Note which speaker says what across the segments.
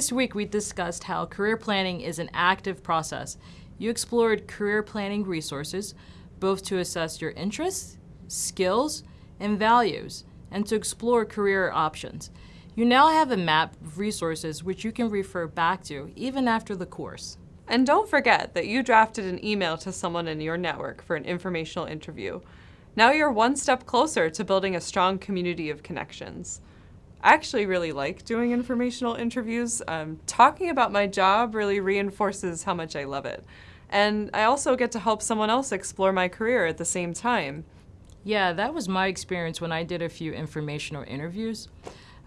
Speaker 1: This week we discussed how career planning is an active process. You explored career planning resources, both to assess your interests, skills, and values, and to explore career options. You now have a map of resources which you can refer back to even after the course.
Speaker 2: And don't forget that you drafted an email to someone in your network for an informational interview. Now you're one step closer to building a strong community of connections. I actually really like doing informational interviews. Um, talking about my job really reinforces how much I love it. And I also get to help someone else explore my career at the same time.
Speaker 1: Yeah, that was my experience when I did a few informational interviews.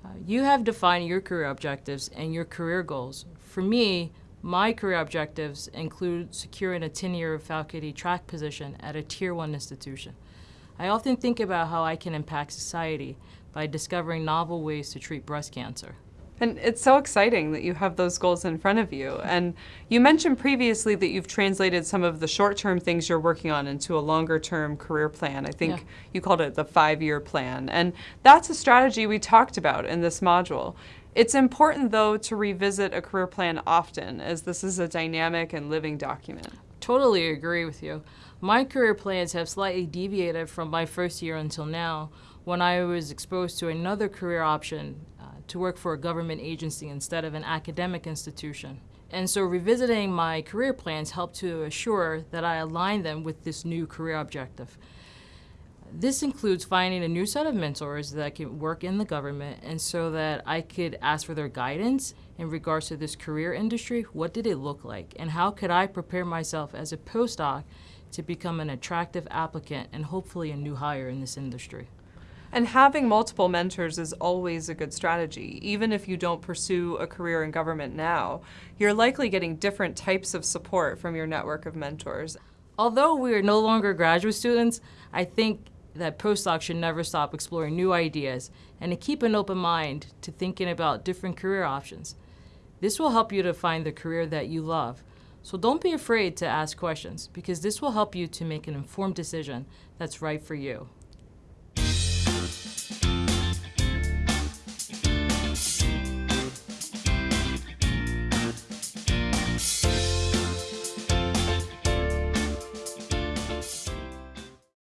Speaker 1: Uh, you have defined your career objectives and your career goals. For me, my career objectives include securing a tenure faculty track position at a Tier 1 institution. I often think about how I can impact society by discovering novel ways to treat breast cancer.
Speaker 2: And it's so exciting that you have those goals in front of you. And you mentioned previously that you've translated some of the short-term things you're working on into a longer-term career plan. I think yeah. you called it the five-year plan. And that's a strategy we talked about in this module. It's important, though, to revisit a career plan often, as this is a dynamic and living document.
Speaker 1: Totally agree with you. My career plans have slightly deviated from my first year until now, when I was exposed to another career option uh, to work for a government agency instead of an academic institution. And so revisiting my career plans helped to assure that I align them with this new career objective. This includes finding a new set of mentors that can work in the government and so that I could ask for their guidance in regards to this career industry. What did it look like? And how could I prepare myself as a postdoc to become an attractive applicant and hopefully a new hire in this industry?
Speaker 2: And having multiple mentors is always a good strategy. Even if you don't pursue a career in government now, you're likely getting different types of support from your network of mentors.
Speaker 1: Although we are no longer graduate students, I think that postdocs should never stop exploring new ideas and to keep an open mind to thinking about different career options. This will help you to find the career that you love. So don't be afraid to ask questions because this will help you to make an informed decision that's right for you.